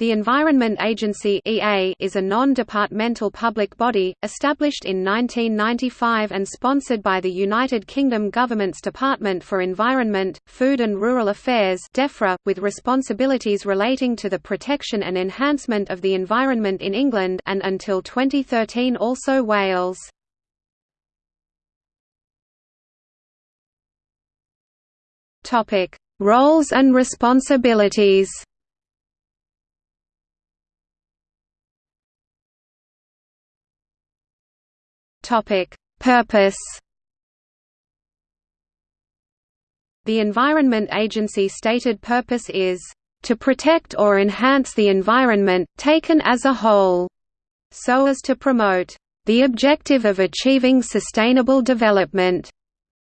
The Environment Agency (EA) is a non-departmental public body established in 1995 and sponsored by the United Kingdom government's Department for Environment, Food and Rural Affairs (DEFRA), with responsibilities relating to the protection and enhancement of the environment in England and until 2013 also Wales. Topic: Roles and responsibilities. Topic: Purpose. The Environment Agency stated purpose is to protect or enhance the environment, taken as a whole, so as to promote the objective of achieving sustainable development,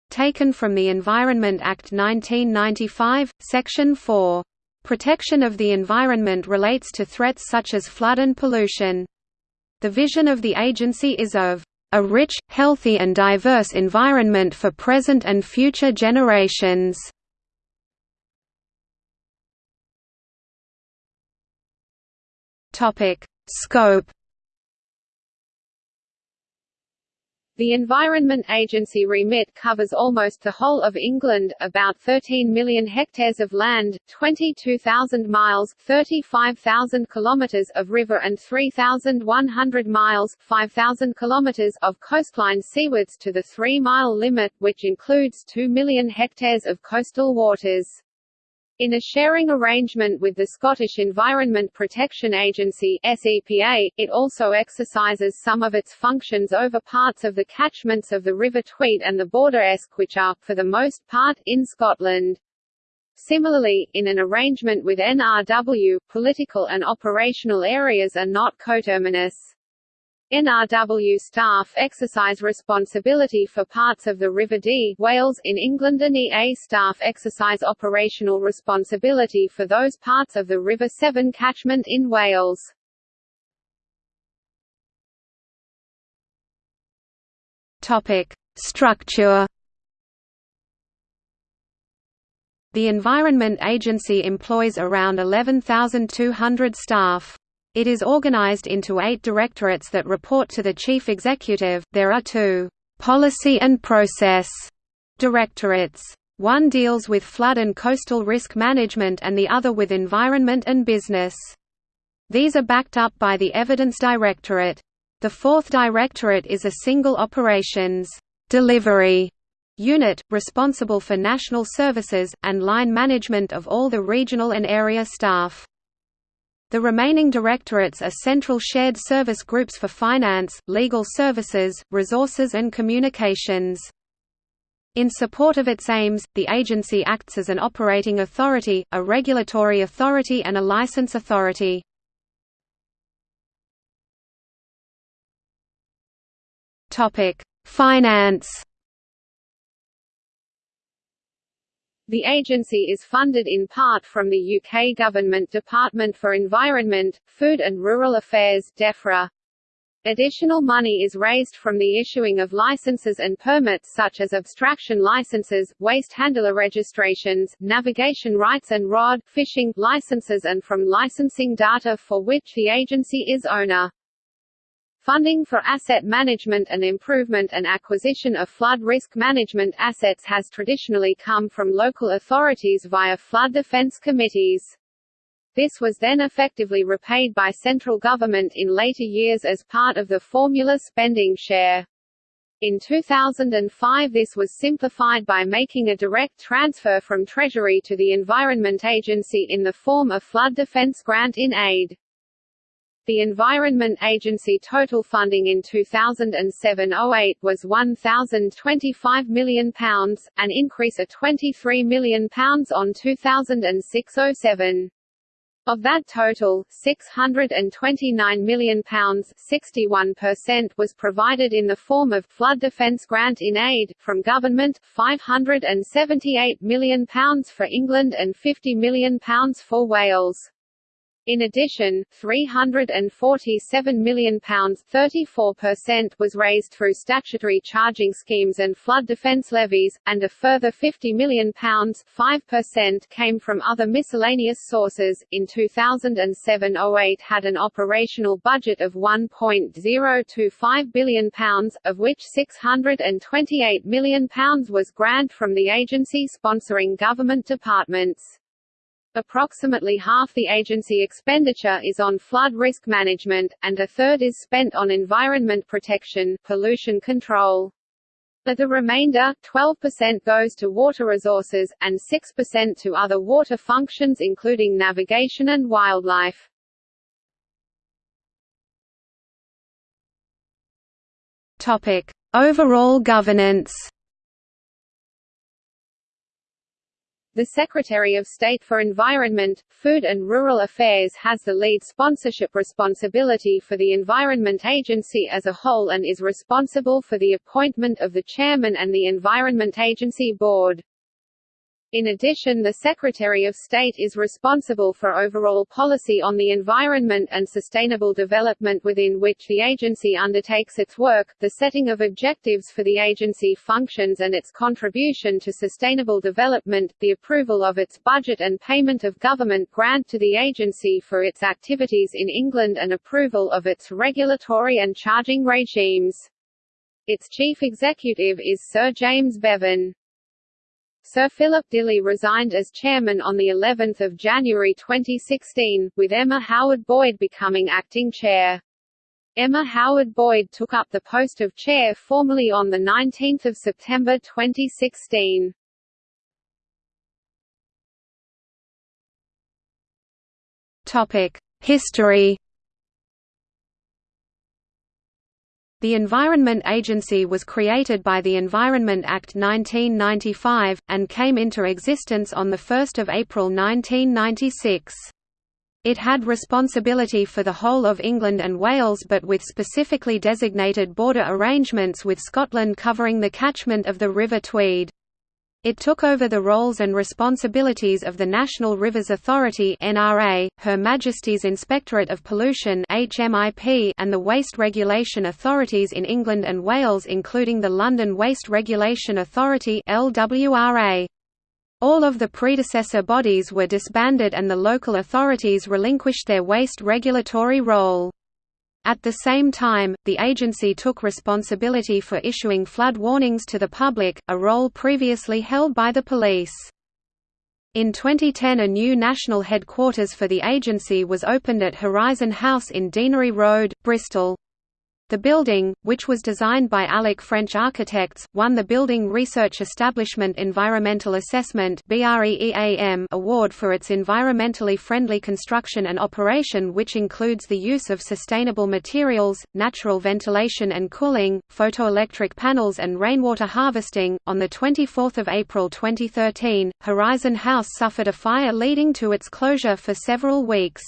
taken from the Environment Act 1995, Section 4. Protection of the environment relates to threats such as flood and pollution. The vision of the agency is of a rich, healthy and diverse environment for present and future generations. Scope The Environment Agency remit covers almost the whole of England, about 13 million hectares of land, 22,000 miles 35,000 kilometres of river and 3,100 miles 5,000 kilometres of coastline seawards to the three-mile limit, which includes 2 million hectares of coastal waters. In a sharing arrangement with the Scottish Environment Protection Agency SEPA, it also exercises some of its functions over parts of the catchments of the River Tweed and the Border Esk which are, for the most part, in Scotland. Similarly, in an arrangement with NRW, political and operational areas are not coterminous. NRW staff exercise responsibility for parts of the River Dee Wales in England and EA staff exercise operational responsibility for those parts of the River Severn catchment in Wales. Topic: Structure The Environment Agency employs around 11,200 staff. It is organized into eight directorates that report to the chief executive. There are two policy and process directorates. One deals with flood and coastal risk management and the other with environment and business. These are backed up by the Evidence Directorate. The fourth directorate is a single operations delivery unit, responsible for national services, and line management of all the regional and area staff. The remaining directorates are central shared service groups for finance, legal services, resources and communications. In support of its aims, the agency acts as an operating authority, a regulatory authority and a license authority. Finance The agency is funded in part from the UK Government Department for Environment, Food and Rural Affairs DEFRA. Additional money is raised from the issuing of licenses and permits such as abstraction licenses, waste handler registrations, navigation rights and rod fishing licenses and from licensing data for which the agency is owner. Funding for asset management and improvement and acquisition of flood risk management assets has traditionally come from local authorities via flood defense committees. This was then effectively repaid by central government in later years as part of the formula spending share. In 2005 this was simplified by making a direct transfer from Treasury to the Environment Agency in the form of flood defense grant in aid. The Environment Agency total funding in 2007–08 was £1,025 million, an increase of £23 million on 2006–07. Of that total, £629 million 61% was provided in the form of flood defence grant in aid, from government, £578 million for England and £50 million for Wales. In addition, £347 million (34%) was raised through statutory charging schemes and flood defence levies, and a further £50 million (5%) came from other miscellaneous sources. In 2007-08 had an operational budget of £1.025 billion, of which £628 million was grant from the agency sponsoring government departments. Approximately half the agency expenditure is on flood risk management, and a third is spent on environment protection pollution control. Of the remainder, 12% goes to water resources, and 6% to other water functions including navigation and wildlife. Overall governance The Secretary of State for Environment, Food and Rural Affairs has the lead sponsorship responsibility for the Environment Agency as a whole and is responsible for the appointment of the chairman and the Environment Agency Board. In addition the Secretary of State is responsible for overall policy on the environment and sustainable development within which the agency undertakes its work, the setting of objectives for the agency functions and its contribution to sustainable development, the approval of its budget and payment of government grant to the agency for its activities in England and approval of its regulatory and charging regimes. Its chief executive is Sir James Bevan. Sir Philip Dilley resigned as chairman on the 11th of January 2016, with Emma Howard Boyd becoming acting chair. Emma Howard Boyd took up the post of chair formally on the 19th of September 2016. Topic: History The Environment Agency was created by the Environment Act 1995, and came into existence on 1 April 1996. It had responsibility for the whole of England and Wales but with specifically designated border arrangements with Scotland covering the catchment of the River Tweed. It took over the roles and responsibilities of the National Rivers Authority (NRA), Her Majesty's Inspectorate of Pollution (HMIP), and the Waste Regulation Authorities in England and Wales including the London Waste Regulation Authority (LWRA). All of the predecessor bodies were disbanded and the local authorities relinquished their waste regulatory role. At the same time, the agency took responsibility for issuing flood warnings to the public, a role previously held by the police. In 2010 a new national headquarters for the agency was opened at Horizon House in Deanery Road, Bristol. The building, which was designed by Alec French Architects, won the Building Research Establishment Environmental Assessment award for its environmentally friendly construction and operation which includes the use of sustainable materials, natural ventilation and cooling, photoelectric panels and rainwater harvesting. On the 24th of April 2013, Horizon House suffered a fire leading to its closure for several weeks.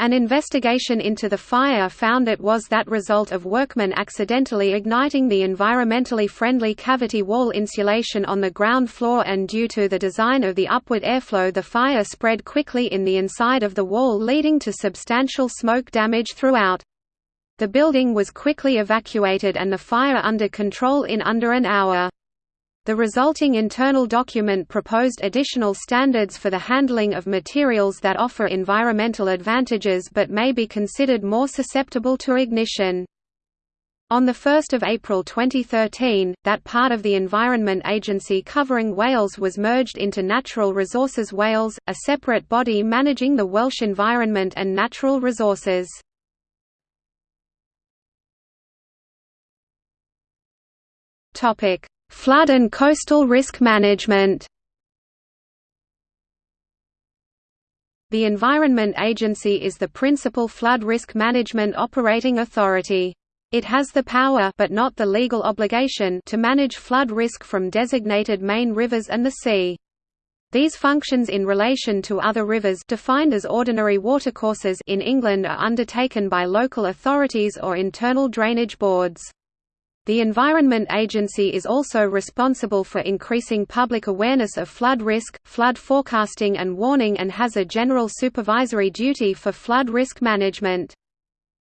An investigation into the fire found it was that result of workmen accidentally igniting the environmentally friendly cavity wall insulation on the ground floor and due to the design of the upward airflow the fire spread quickly in the inside of the wall leading to substantial smoke damage throughout. The building was quickly evacuated and the fire under control in under an hour. The resulting internal document proposed additional standards for the handling of materials that offer environmental advantages but may be considered more susceptible to ignition. On 1 April 2013, that part of the Environment Agency covering Wales was merged into Natural Resources Wales, a separate body managing the Welsh environment and natural resources. Flood and coastal risk management The Environment Agency is the principal flood risk management operating authority. It has the power but not the legal obligation to manage flood risk from designated main rivers and the sea. These functions in relation to other rivers defined as ordinary watercourses in England are undertaken by local authorities or internal drainage boards. The Environment Agency is also responsible for increasing public awareness of flood risk, flood forecasting and warning and has a general supervisory duty for flood risk management.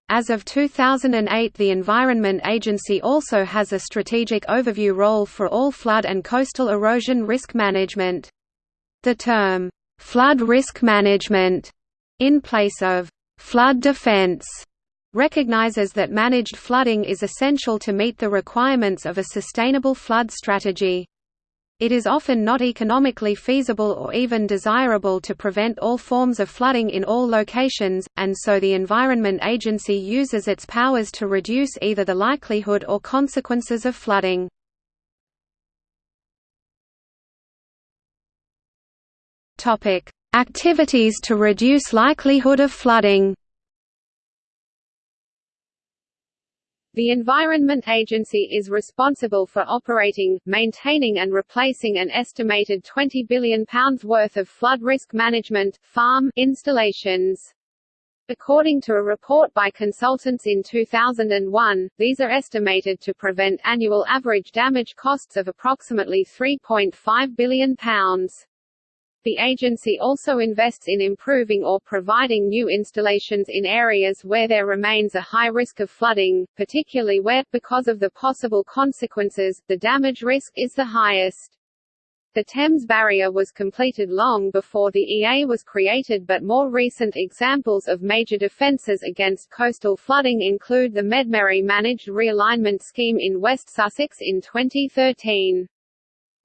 As of 2008 the Environment Agency also has a strategic overview role for all flood and coastal erosion risk management. The term, "'flood risk management' in place of "'flood defense' recognizes that managed flooding is essential to meet the requirements of a sustainable flood strategy. It is often not economically feasible or even desirable to prevent all forms of flooding in all locations, and so the Environment Agency uses its powers to reduce either the likelihood or consequences of flooding. Activities to reduce likelihood of flooding The Environment Agency is responsible for operating, maintaining and replacing an estimated £20 billion worth of flood risk management, farm, installations. According to a report by consultants in 2001, these are estimated to prevent annual average damage costs of approximately £3.5 billion. The agency also invests in improving or providing new installations in areas where there remains a high risk of flooding, particularly where, because of the possible consequences, the damage risk is the highest. The Thames Barrier was completed long before the EA was created but more recent examples of major defences against coastal flooding include the Medmerry Managed Realignment Scheme in West Sussex in 2013.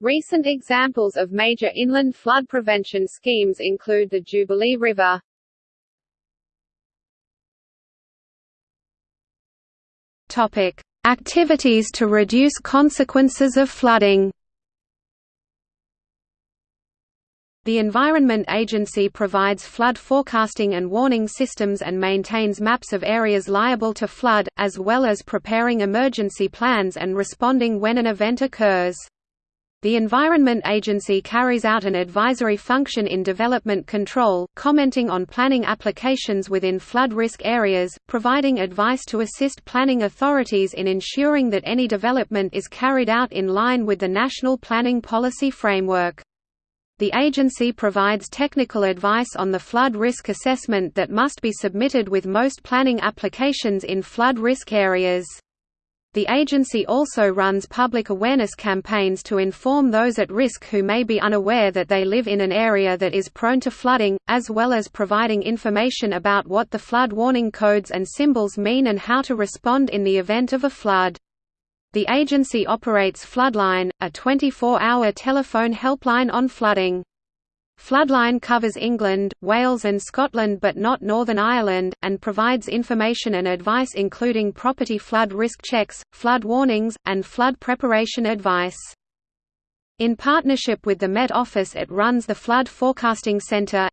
Recent examples of major inland flood prevention schemes include the Jubilee River. Topic: Activities to reduce consequences of flooding. The Environment Agency provides flood forecasting and warning systems and maintains maps of areas liable to flood, as well as preparing emergency plans and responding when an event occurs. The Environment Agency carries out an advisory function in development control, commenting on planning applications within flood risk areas, providing advice to assist planning authorities in ensuring that any development is carried out in line with the National Planning Policy Framework. The agency provides technical advice on the flood risk assessment that must be submitted with most planning applications in flood risk areas. The agency also runs public awareness campaigns to inform those at risk who may be unaware that they live in an area that is prone to flooding, as well as providing information about what the flood warning codes and symbols mean and how to respond in the event of a flood. The agency operates Floodline, a 24-hour telephone helpline on flooding. Floodline covers England, Wales and Scotland but not Northern Ireland, and provides information and advice including property flood risk checks, flood warnings, and flood preparation advice. In partnership with the Met Office it runs the Flood Forecasting Centre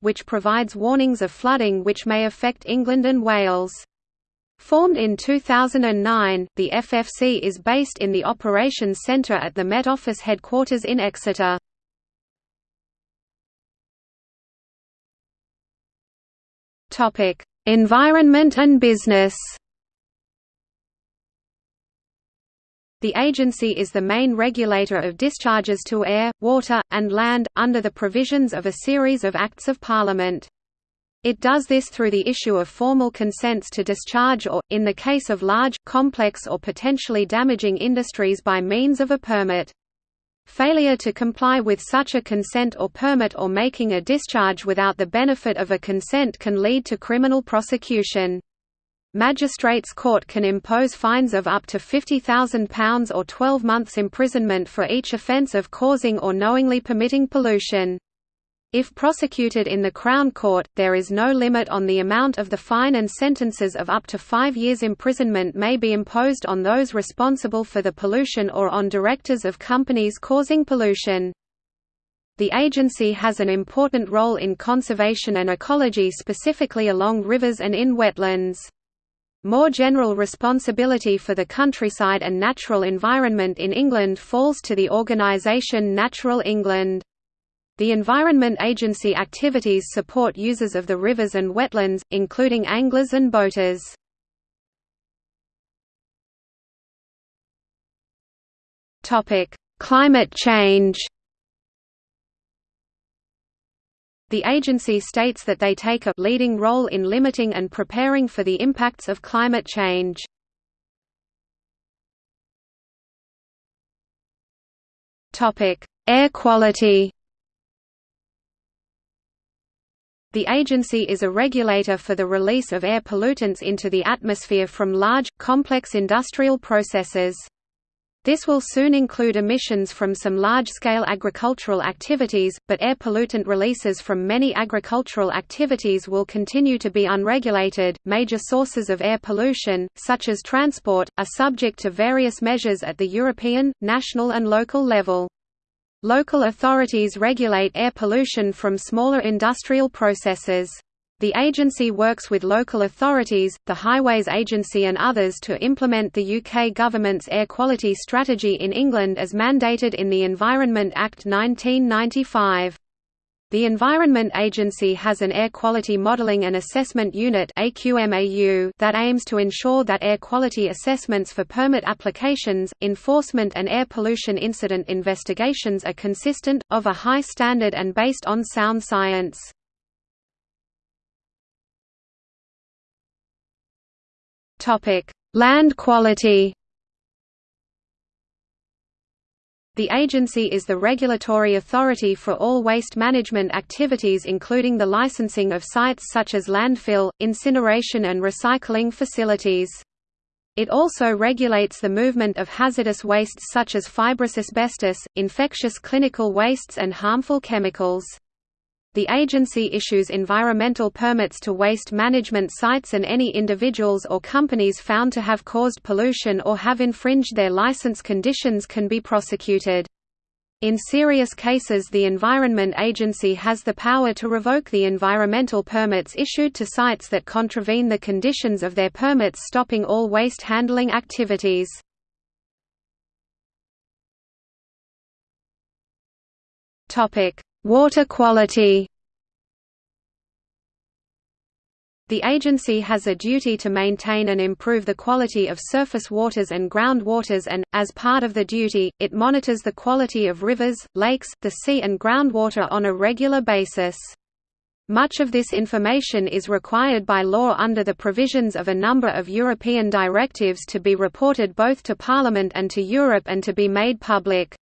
which provides warnings of flooding which may affect England and Wales. Formed in 2009, the FFC is based in the Operations Centre at the Met Office headquarters in Exeter. Topic: Environment and business. The agency is the main regulator of discharges to air, water, and land, under the provisions of a series of Acts of Parliament. It does this through the issue of formal consents to discharge or, in the case of large, complex or potentially damaging industries by means of a permit. Failure to comply with such a consent or permit or making a discharge without the benefit of a consent can lead to criminal prosecution. Magistrates' Court can impose fines of up to £50,000 or 12 months imprisonment for each offence of causing or knowingly permitting pollution. If prosecuted in the Crown Court, there is no limit on the amount of the fine and sentences of up to five years imprisonment may be imposed on those responsible for the pollution or on directors of companies causing pollution. The agency has an important role in conservation and ecology specifically along rivers and in wetlands. More general responsibility for the countryside and natural environment in England falls to the organisation Natural England. The Environment Agency activities support users of the rivers and wetlands, including anglers and boaters. Climate change. The agency states that they take a leading role in limiting and preparing for the impacts of climate change. Topic: Air quality. The agency is a regulator for the release of air pollutants into the atmosphere from large, complex industrial processes. This will soon include emissions from some large-scale agricultural activities, but air pollutant releases from many agricultural activities will continue to be unregulated. Major sources of air pollution, such as transport, are subject to various measures at the European, national and local level. Local authorities regulate air pollution from smaller industrial processes. The agency works with local authorities, the Highways Agency and others to implement the UK government's air quality strategy in England as mandated in the Environment Act 1995. The Environment Agency has an Air Quality Modelling and Assessment Unit that aims to ensure that air quality assessments for permit applications, enforcement and air pollution incident investigations are consistent, of a high standard and based on sound science. Land quality. The agency is the regulatory authority for all waste management activities including the licensing of sites such as landfill, incineration and recycling facilities. It also regulates the movement of hazardous wastes such as fibrous asbestos, infectious clinical wastes and harmful chemicals. The agency issues environmental permits to waste management sites and any individuals or companies found to have caused pollution or have infringed their license conditions can be prosecuted. In serious cases the Environment Agency has the power to revoke the environmental permits issued to sites that contravene the conditions of their permits stopping all waste handling activities. Water quality The agency has a duty to maintain and improve the quality of surface waters and groundwaters and, as part of the duty, it monitors the quality of rivers, lakes, the sea and groundwater on a regular basis. Much of this information is required by law under the provisions of a number of European directives to be reported both to Parliament and to Europe and to be made public.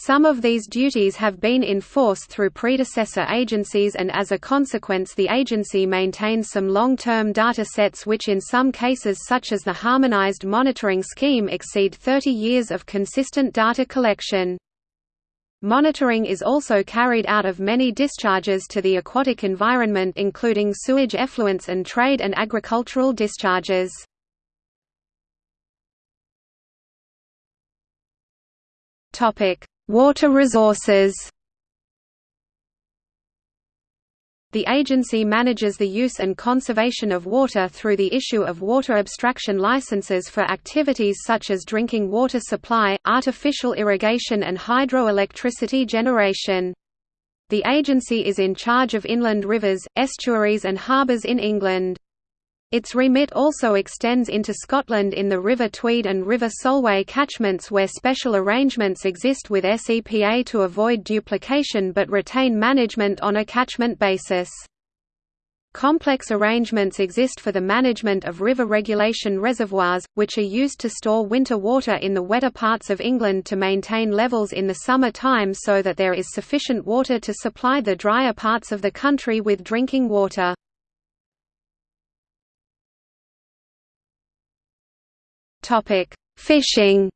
Some of these duties have been in force through predecessor agencies and as a consequence the agency maintains some long-term data sets which in some cases such as the Harmonized Monitoring Scheme exceed 30 years of consistent data collection. Monitoring is also carried out of many discharges to the aquatic environment including sewage effluents and trade and agricultural discharges. Topic: Water resources The agency manages the use and conservation of water through the issue of water abstraction licenses for activities such as drinking water supply, artificial irrigation and hydroelectricity generation. The agency is in charge of inland rivers, estuaries and harbours in England. Its remit also extends into Scotland in the River Tweed and River Solway catchments where special arrangements exist with SEPA to avoid duplication but retain management on a catchment basis. Complex arrangements exist for the management of river regulation reservoirs, which are used to store winter water in the wetter parts of England to maintain levels in the summer time so that there is sufficient water to supply the drier parts of the country with drinking water. Topic: Fishing.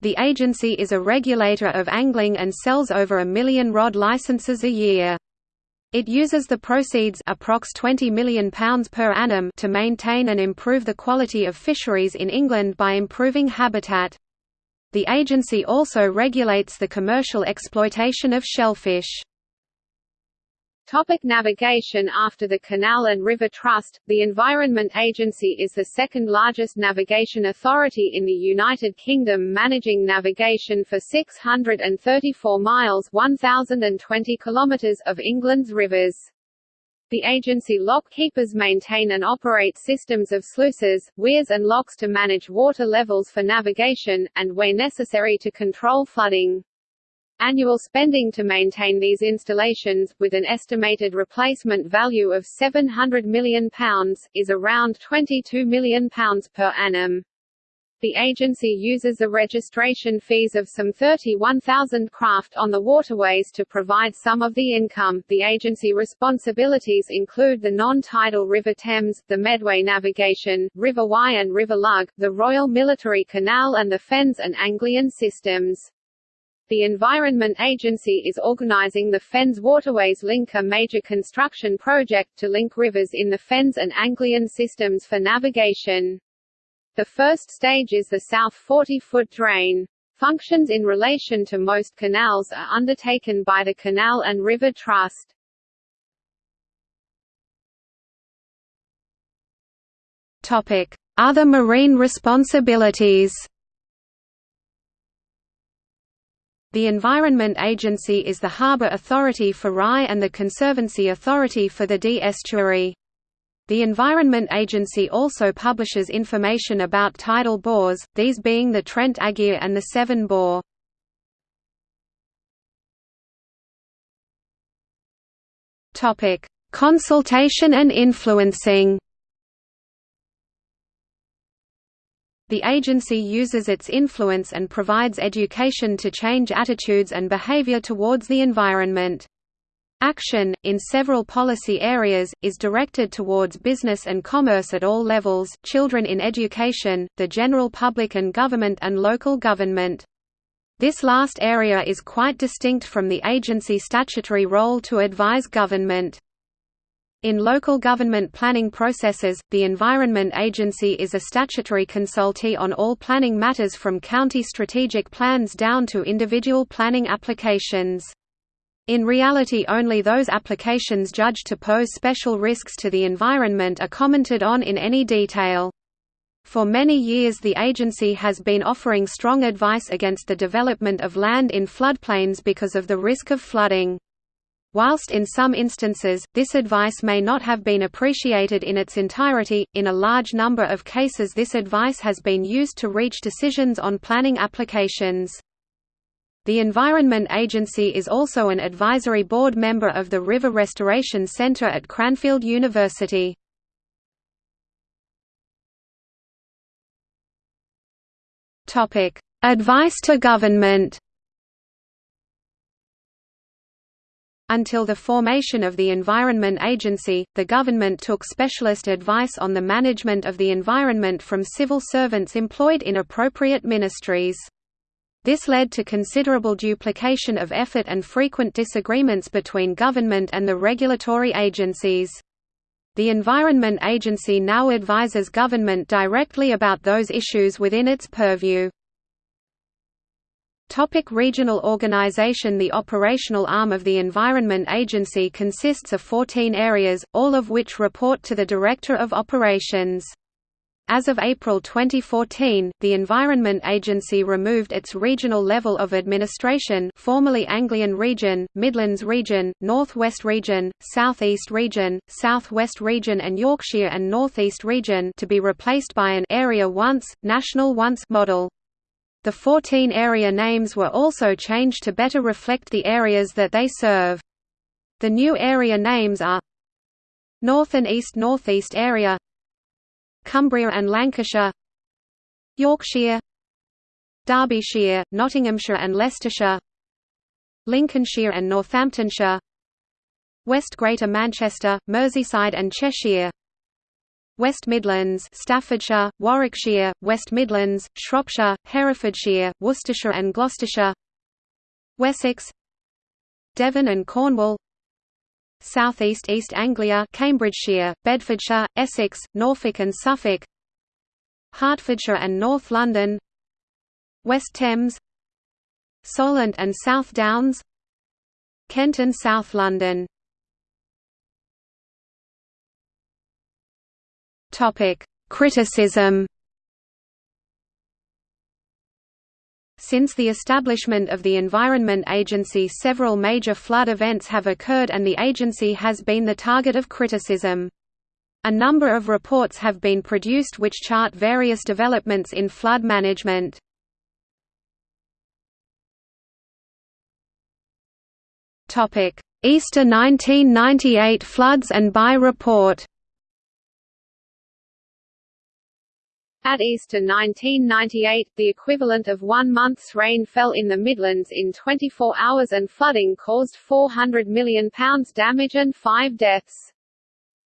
The agency is a regulator of angling and sells over a million rod licenses a year. It uses the proceeds approx £20 million per annum to maintain and improve the quality of fisheries in England by improving habitat. The agency also regulates the commercial exploitation of shellfish. Topic navigation After the Canal and River Trust, the Environment Agency is the second largest navigation authority in the United Kingdom managing navigation for 634 miles 1,020 kilometres of England's rivers. The agency lock keepers maintain and operate systems of sluices, weirs and locks to manage water levels for navigation, and where necessary to control flooding. Annual spending to maintain these installations, with an estimated replacement value of £700 million, is around £22 million per annum. The agency uses the registration fees of some 31,000 craft on the waterways to provide some of the income. The agency responsibilities include the non-tidal River Thames, the Medway Navigation, River Wye and River Lugg, the Royal Military Canal and the Fens and Anglian systems. The Environment Agency is organizing the Fens Waterways Link a major construction project to link rivers in the Fens and Anglian systems for navigation. The first stage is the south 40-foot drain. Functions in relation to most canals are undertaken by the Canal and River Trust. Other marine responsibilities The Environment Agency is the harbour authority for Rye and the Conservancy Authority for the Dee estuary. The Environment Agency also publishes information about tidal bores, these being the Trent Aegir and the Severn Bore. Consultation and influencing The agency uses its influence and provides education to change attitudes and behavior towards the environment. Action, in several policy areas, is directed towards business and commerce at all levels, children in education, the general public and government and local government. This last area is quite distinct from the agency statutory role to advise government. In local government planning processes, the Environment Agency is a statutory consultee on all planning matters from county strategic plans down to individual planning applications. In reality only those applications judged to pose special risks to the environment are commented on in any detail. For many years the agency has been offering strong advice against the development of land in floodplains because of the risk of flooding. Whilst in some instances, this advice may not have been appreciated in its entirety, in a large number of cases this advice has been used to reach decisions on planning applications. The Environment Agency is also an advisory board member of the River Restoration Centre at Cranfield University. Advice to government Until the formation of the Environment Agency, the government took specialist advice on the management of the environment from civil servants employed in appropriate ministries. This led to considerable duplication of effort and frequent disagreements between government and the regulatory agencies. The Environment Agency now advises government directly about those issues within its purview. Topic regional organization The operational arm of the Environment Agency consists of 14 areas, all of which report to the Director of Operations. As of April 2014, the Environment Agency removed its regional level of administration formerly Anglian Region, Midlands Region, North West Region, South East Region, South West Region and Yorkshire and North East Region to be replaced by an Area Once, National Once model. The 14 area names were also changed to better reflect the areas that they serve. The new area names are North and East Northeast Area Cumbria and Lancashire Yorkshire Derbyshire, Nottinghamshire and Leicestershire Lincolnshire and Northamptonshire West Greater Manchester, Merseyside and Cheshire West Midlands Staffordshire, Warwickshire, West Midlands, Shropshire, Herefordshire, Worcestershire and Gloucestershire. Wessex. Devon and Cornwall. South East East Anglia Cambridgeshire, Bedfordshire, Essex, Norfolk and Suffolk. Hertfordshire and North London. West Thames. Solent and South Downs. Kent and South London Topic: Criticism. Since the establishment of the Environment Agency several major flood events have occurred and the agency has been the target of criticism. A number of reports have been produced which chart various developments in flood management. Easter 1998 floods and Bye report At Easter 1998, the equivalent of one month's rain fell in the Midlands in 24 hours and flooding caused £400 million damage and five deaths.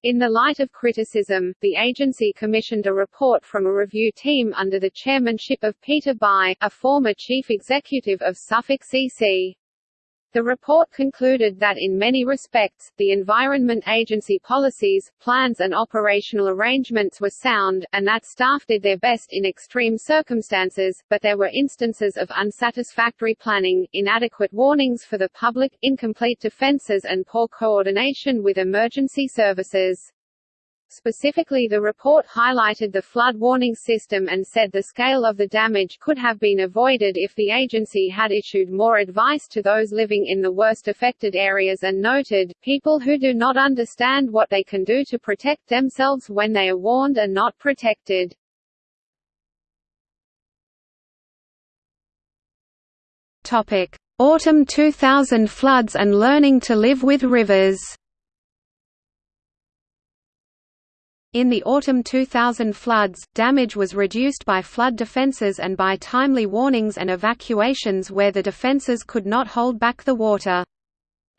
In the light of criticism, the agency commissioned a report from a review team under the chairmanship of Peter Bye, a former chief executive of Suffolk CC. The report concluded that in many respects, the Environment Agency policies, plans and operational arrangements were sound, and that staff did their best in extreme circumstances, but there were instances of unsatisfactory planning, inadequate warnings for the public, incomplete defences and poor coordination with emergency services. Specifically the report highlighted the flood warning system and said the scale of the damage could have been avoided if the agency had issued more advice to those living in the worst affected areas and noted, people who do not understand what they can do to protect themselves when they are warned are not protected. Autumn 2000 floods and learning to live with rivers In the autumn 2000 floods, damage was reduced by flood defences and by timely warnings and evacuations where the defences could not hold back the water.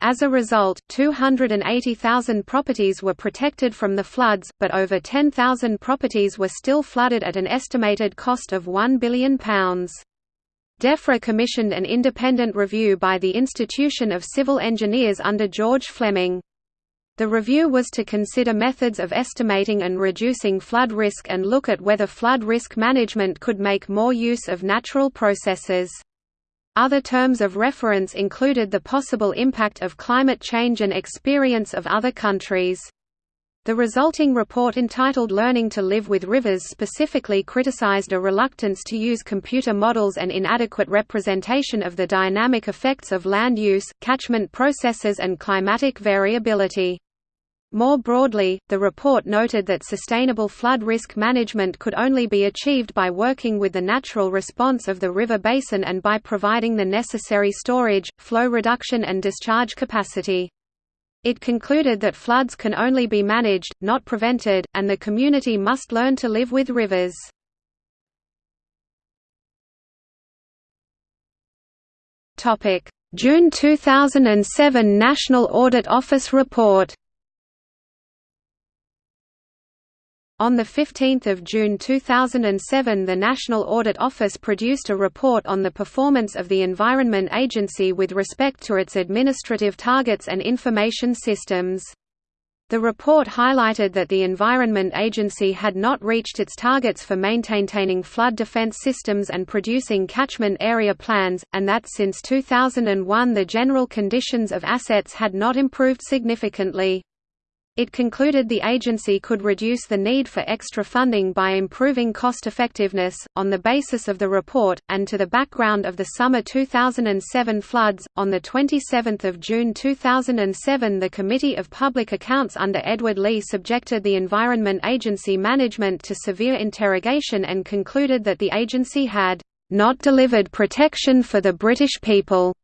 As a result, 280,000 properties were protected from the floods, but over 10,000 properties were still flooded at an estimated cost of £1 billion. DEFRA commissioned an independent review by the Institution of Civil Engineers under George Fleming. The review was to consider methods of estimating and reducing flood risk and look at whether flood risk management could make more use of natural processes. Other terms of reference included the possible impact of climate change and experience of other countries. The resulting report entitled Learning to Live with Rivers specifically criticized a reluctance to use computer models and inadequate representation of the dynamic effects of land use, catchment processes and climatic variability. More broadly, the report noted that sustainable flood risk management could only be achieved by working with the natural response of the river basin and by providing the necessary storage, flow reduction and discharge capacity. It concluded that floods can only be managed, not prevented, and the community must learn to live with rivers. June 2007 National Audit Office report On 15 June 2007 the National Audit Office produced a report on the performance of the Environment Agency with respect to its administrative targets and information systems. The report highlighted that the Environment Agency had not reached its targets for maintaining flood defense systems and producing catchment area plans, and that since 2001 the general conditions of assets had not improved significantly. It concluded the agency could reduce the need for extra funding by improving cost-effectiveness, on the basis of the report, and to the background of the summer 2007 floods. On 27 June 2007 the Committee of Public Accounts under Edward Leigh subjected the Environment Agency management to severe interrogation and concluded that the agency had not delivered protection for the British people.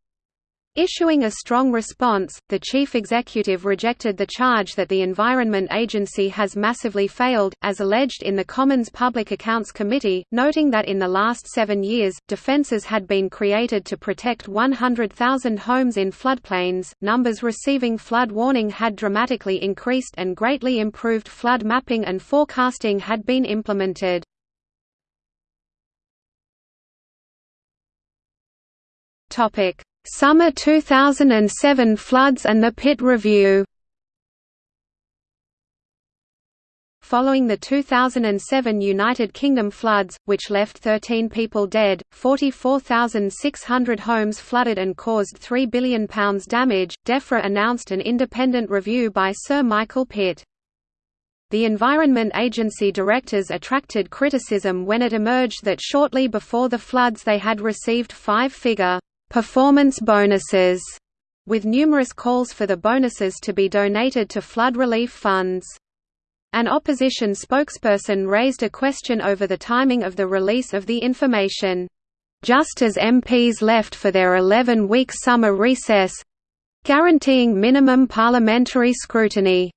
Issuing a strong response, the chief executive rejected the charge that the Environment Agency has massively failed, as alleged in the Commons Public Accounts Committee, noting that in the last seven years, defences had been created to protect 100,000 homes in floodplains, numbers receiving flood warning had dramatically increased and greatly improved flood mapping and forecasting had been implemented. Topic Summer 2007 floods and the Pitt Review Following the 2007 United Kingdom floods, which left 13 people dead, 44,600 homes flooded and caused £3 billion damage, DEFRA announced an independent review by Sir Michael Pitt. The Environment Agency directors attracted criticism when it emerged that shortly before the floods they had received five-figure performance bonuses, with numerous calls for the bonuses to be donated to flood relief funds. An opposition spokesperson raised a question over the timing of the release of the information. Just as MPs left for their 11-week summer recess—guaranteeing minimum parliamentary scrutiny.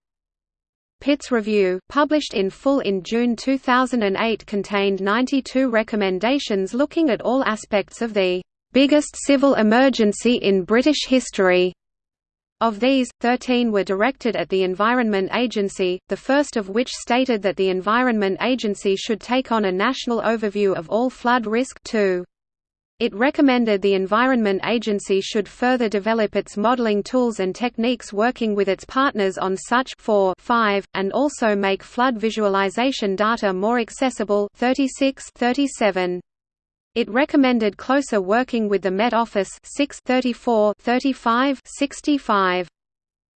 Pitt's review, published in full in June 2008 contained 92 recommendations looking at all aspects of the "...biggest civil emergency in British history." Of these, 13 were directed at the Environment Agency, the first of which stated that the Environment Agency should take on a national overview of all flood risk too. It recommended the Environment Agency should further develop its modeling tools and techniques working with its partners on such 4 5, and also make flood visualization data more accessible 36 37. It recommended closer working with the Met Office 6 34 35 65.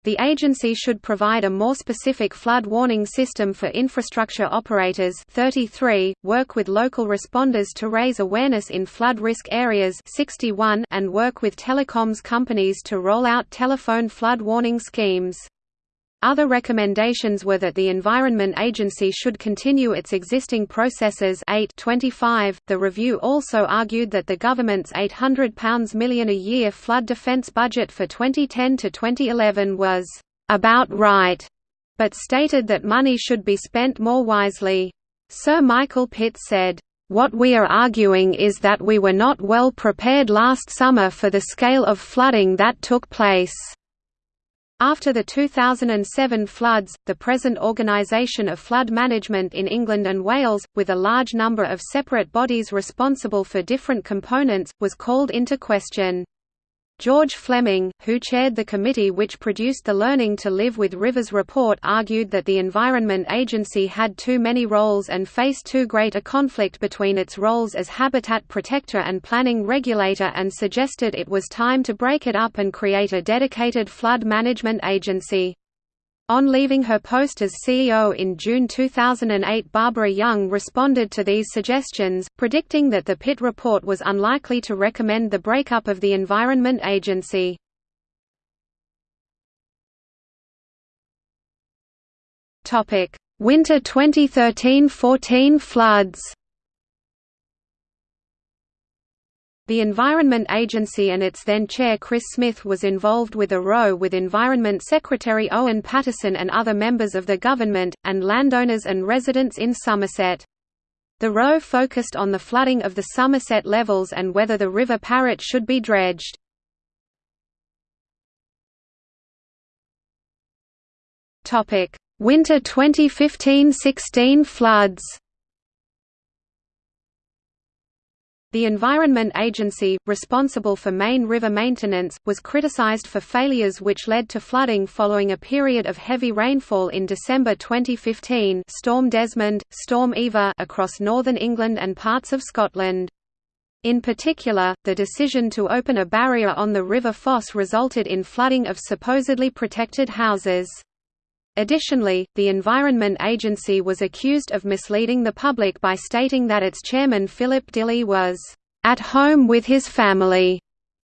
The agency should provide a more specific flood warning system for infrastructure operators 33, work with local responders to raise awareness in flood risk areas 61, and work with telecoms companies to roll out telephone flood warning schemes. Other recommendations were that the Environment Agency should continue its existing processes 8 25. .The review also argued that the government's £800 million a year flood defence budget for 2010 to 2011 was «about right», but stated that money should be spent more wisely. Sir Michael Pitt said, what we are arguing is that we were not well prepared last summer for the scale of flooding that took place. After the 2007 floods, the present organisation of flood management in England and Wales, with a large number of separate bodies responsible for different components, was called into question. George Fleming, who chaired the committee which produced the Learning to Live with Rivers report argued that the Environment Agency had too many roles and faced too great a conflict between its roles as habitat protector and planning regulator and suggested it was time to break it up and create a dedicated flood management agency. On leaving her post as CEO in June 2008 Barbara Young responded to these suggestions, predicting that the Pitt report was unlikely to recommend the breakup of the Environment Agency. Winter 2013–14 floods The Environment Agency and its then chair Chris Smith was involved with a row with Environment Secretary Owen Paterson and other members of the government, and landowners and residents in Somerset. The row focused on the flooding of the Somerset levels and whether the River Parrett should be dredged. Winter 2015–16 floods The Environment Agency, responsible for main river maintenance, was criticized for failures which led to flooding following a period of heavy rainfall in December 2015 Storm Desmond, Storm Eva across northern England and parts of Scotland. In particular, the decision to open a barrier on the River Foss resulted in flooding of supposedly protected houses. Additionally, the Environment Agency was accused of misleading the public by stating that its chairman Philip Dilley was at home with his family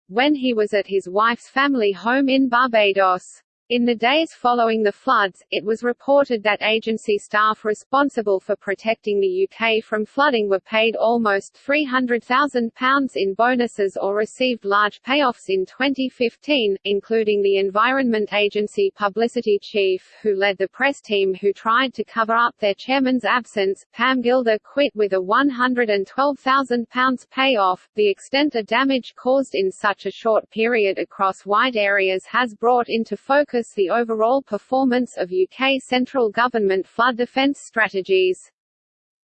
when he was at his wife's family home in Barbados. In the days following the floods, it was reported that agency staff responsible for protecting the UK from flooding were paid almost £300,000 in bonuses or received large payoffs in 2015, including the Environment Agency publicity chief who led the press team who tried to cover up their chairman's absence. Pam Gilder quit with a £112,000 payoff. The extent of damage caused in such a short period across wide areas has brought into focus focus the overall performance of UK central government flood defence strategies.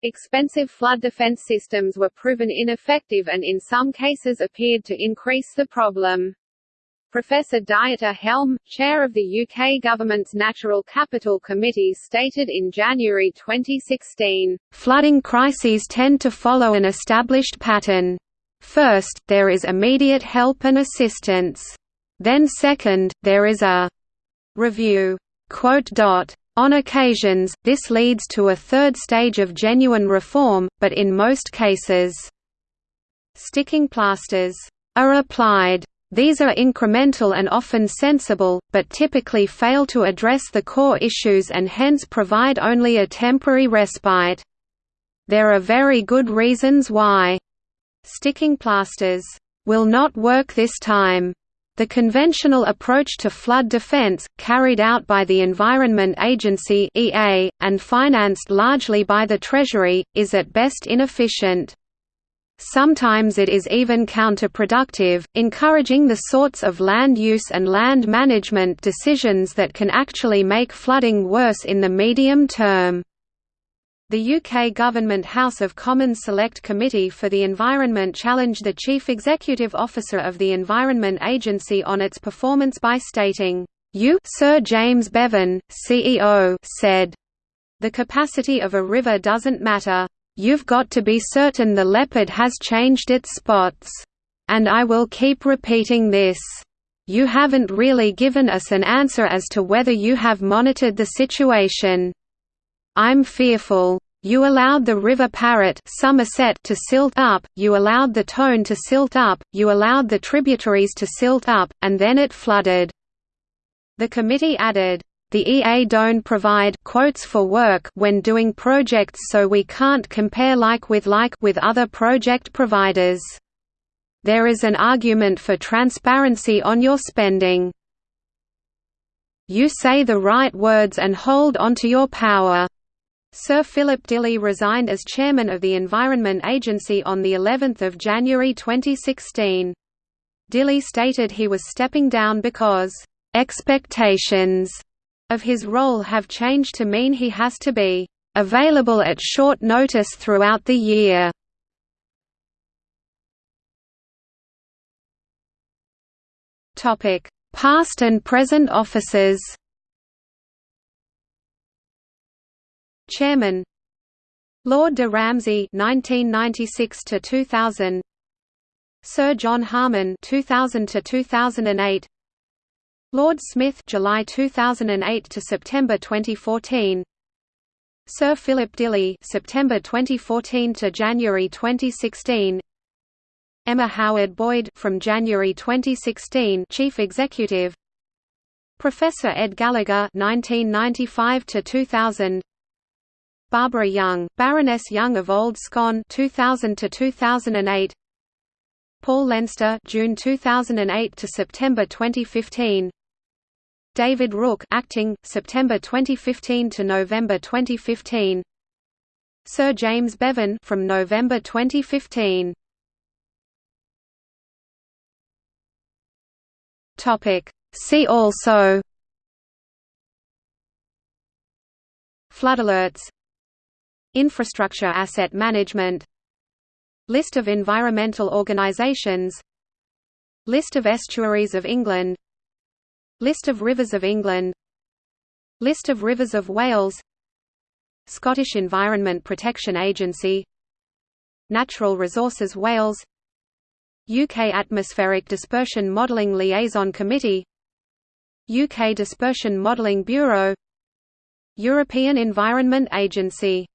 Expensive flood defence systems were proven ineffective and in some cases appeared to increase the problem. Professor Dieter Helm, chair of the UK government's Natural Capital Committee stated in January 2016, "...flooding crises tend to follow an established pattern. First, there is immediate help and assistance. Then second, there is a Review On occasions, this leads to a third stage of genuine reform, but in most cases, sticking plasters are applied. These are incremental and often sensible, but typically fail to address the core issues and hence provide only a temporary respite. There are very good reasons why sticking plasters will not work this time. The conventional approach to flood defense, carried out by the Environment Agency (EA) and financed largely by the Treasury, is at best inefficient. Sometimes it is even counterproductive, encouraging the sorts of land use and land management decisions that can actually make flooding worse in the medium term. The UK Government House of Commons Select Committee for the Environment challenged the Chief Executive Officer of the Environment Agency on its performance by stating, "You Sir James Bevan, CEO said, the capacity of a river doesn't matter. You've got to be certain the leopard has changed its spots. And I will keep repeating this. You haven't really given us an answer as to whether you have monitored the situation. I'm fearful. You allowed the River Parrett Somerset to silt up, you allowed the Tone to silt up, you allowed the tributaries to silt up, and then it flooded." The committee added, the EA don't provide quotes for work when doing projects so we can't compare like with like with other project providers. There is an argument for transparency on your spending. You say the right words and hold onto your power. Sir Philip Dilley resigned as chairman of the Environment Agency on the 11th of January 2016. Dilley stated he was stepping down because expectations of his role have changed to mean he has to be available at short notice throughout the year. Topic: Past and present officers. Chairman. Lord de Ramsey 1996 to 2000 Sir John Harman 2000 to 2008 Lord Smith July 2008 to September 2014 Sir Philip Dilley September 2014 to January 2016 Emma Howard Boyd from January 2016 Chief Executive. Professor Ed Gallagher 1995 to 2000 Barbara Young Baroness Young of Old Scone 2000 to 2008 Paul Leinster June 2008 to September 2015 David Rooke, acting September 2015 to November 2015 Sir James Bevan from November 2015 Topic. See also. Flood alerts Infrastructure asset management List of environmental organisations List of estuaries of England List of rivers of England List of rivers of Wales Scottish Environment Protection Agency Natural Resources Wales UK Atmospheric Dispersion Modelling Liaison Committee UK Dispersion Modelling Bureau European Environment Agency